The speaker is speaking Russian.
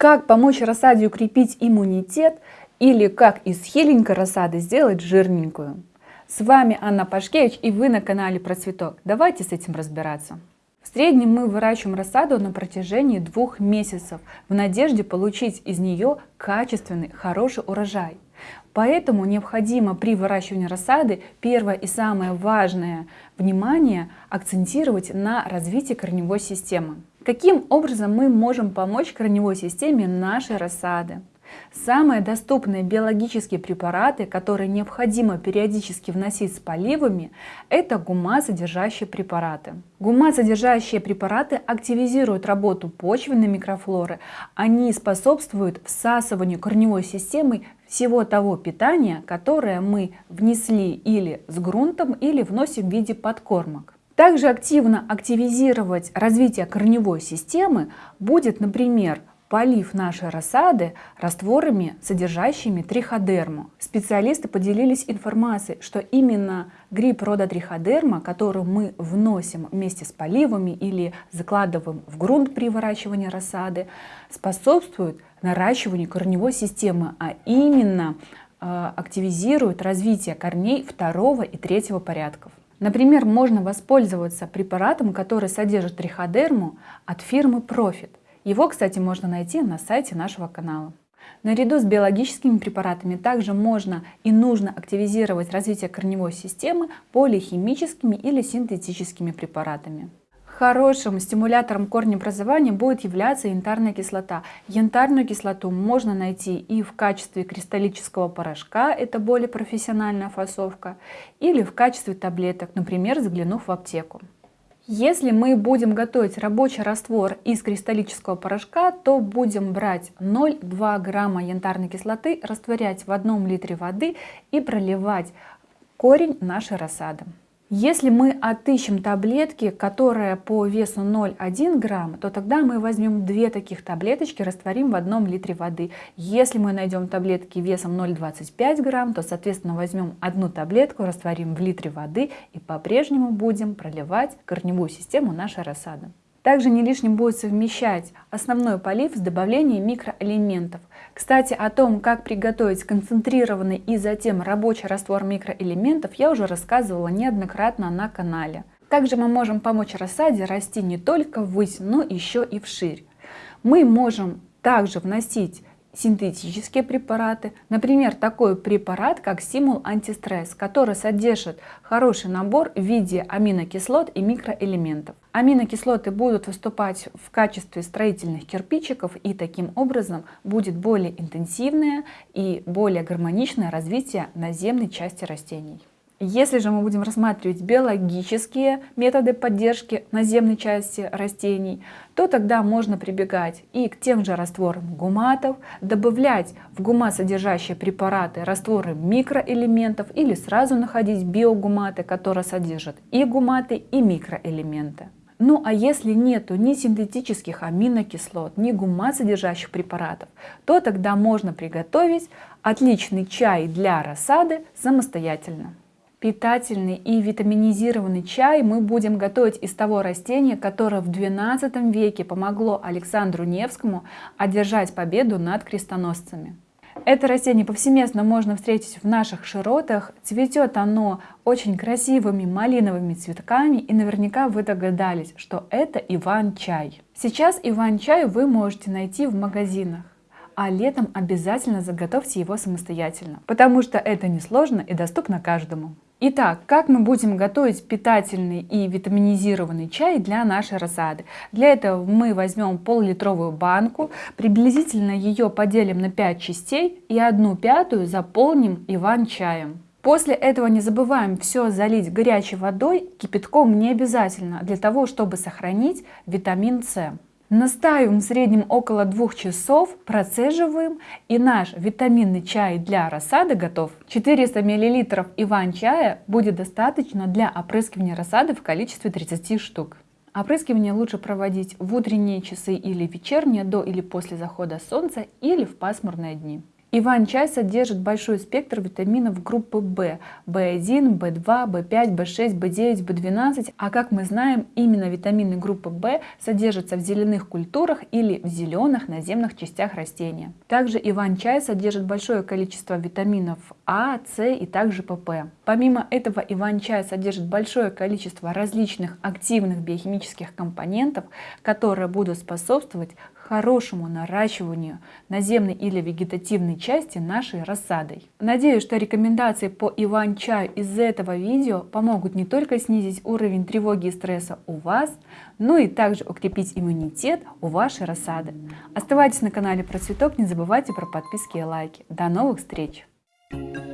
Как помочь рассаде укрепить иммунитет или как из хиленькой рассады сделать жирненькую? С вами Анна Пашкевич и вы на канале Про Цветок. Давайте с этим разбираться. В среднем мы выращиваем рассаду на протяжении двух месяцев в надежде получить из нее качественный, хороший урожай. Поэтому необходимо при выращивании рассады первое и самое важное внимание акцентировать на развитии корневой системы. Каким образом мы можем помочь корневой системе нашей рассады? Самые доступные биологические препараты, которые необходимо периодически вносить с поливами, это гумат-содержащие препараты. Гумат-содержащие препараты активизируют работу почвенной микрофлоры, они способствуют всасыванию корневой системы всего того питания, которое мы внесли или с грунтом, или вносим в виде подкормок. Также активно активизировать развитие корневой системы будет, например, полив нашей рассады растворами, содержащими триходерму. Специалисты поделились информацией, что именно гриб рода триходерма, который мы вносим вместе с поливами или закладываем в грунт при выращивании рассады, способствует наращиванию корневой системы, а именно э, активизирует развитие корней второго и третьего порядков. Например, можно воспользоваться препаратом, который содержит триходерму от фирмы Profit. Его, кстати, можно найти на сайте нашего канала. Наряду с биологическими препаратами также можно и нужно активизировать развитие корневой системы полихимическими или синтетическими препаратами. Хорошим стимулятором корнеобразования будет являться янтарная кислота. Янтарную кислоту можно найти и в качестве кристаллического порошка, это более профессиональная фасовка, или в качестве таблеток, например, заглянув в аптеку. Если мы будем готовить рабочий раствор из кристаллического порошка, то будем брать 0,2 грамма янтарной кислоты, растворять в одном литре воды и проливать корень нашей рассады. Если мы отыщем таблетки, которые по весу 0,1 грамм, то тогда мы возьмем две таких таблеточки, растворим в одном литре воды. Если мы найдем таблетки весом 0,25 грамм, то, соответственно, возьмем одну таблетку, растворим в литре воды и по-прежнему будем проливать корневую систему нашей рассады. Также не лишним будет совмещать основной полив с добавлением микроэлементов. Кстати, о том, как приготовить концентрированный и затем рабочий раствор микроэлементов, я уже рассказывала неоднократно на канале. Также мы можем помочь рассаде расти не только ввысь, но еще и вширь. Мы можем также вносить синтетические препараты. Например, такой препарат, как стимул антистресс, который содержит хороший набор в виде аминокислот и микроэлементов. Аминокислоты будут выступать в качестве строительных кирпичиков и таким образом будет более интенсивное и более гармоничное развитие наземной части растений. Если же мы будем рассматривать биологические методы поддержки наземной части растений, то тогда можно прибегать и к тем же растворам гуматов, добавлять в гумат содержащие препараты растворы микроэлементов или сразу находить биогуматы, которые содержат и гуматы, и микроэлементы. Ну а если нету ни синтетических аминокислот, ни гумат содержащих препаратов, то тогда можно приготовить отличный чай для рассады самостоятельно. Питательный и витаминизированный чай мы будем готовить из того растения, которое в XII веке помогло Александру Невскому одержать победу над крестоносцами. Это растение повсеместно можно встретить в наших широтах. Цветет оно очень красивыми малиновыми цветками и наверняка вы догадались, что это иван-чай. Сейчас иван-чай вы можете найти в магазинах а летом обязательно заготовьте его самостоятельно, потому что это несложно и доступно каждому. Итак, как мы будем готовить питательный и витаминизированный чай для нашей рассады? Для этого мы возьмем пол-литровую банку, приблизительно ее поделим на 5 частей и одну пятую заполним иван-чаем. После этого не забываем все залить горячей водой, кипятком не обязательно, для того, чтобы сохранить витамин С. Настаиваем в среднем около двух часов, процеживаем и наш витаминный чай для рассады готов. 400 мл иван-чая будет достаточно для опрыскивания рассады в количестве 30 штук. Опрыскивание лучше проводить в утренние часы или вечерние, до или после захода солнца или в пасмурные дни. Иван-чай содержит большой спектр витаминов группы В, В1, В2, В5, В6, В9, В12, а как мы знаем, именно витамины группы В содержатся в зеленых культурах или в зеленых наземных частях растения. Также Иван-чай содержит большое количество витаминов А, С и также ПП. Помимо этого Иван-чай содержит большое количество различных активных биохимических компонентов, которые будут способствовать хорошему наращиванию наземной или вегетативной части нашей рассадой. Надеюсь, что рекомендации по иван-чаю из этого видео помогут не только снизить уровень тревоги и стресса у вас, но и также укрепить иммунитет у вашей рассады. Оставайтесь на канале Про Цветок, не забывайте про подписки и лайки. До новых встреч! Thank you.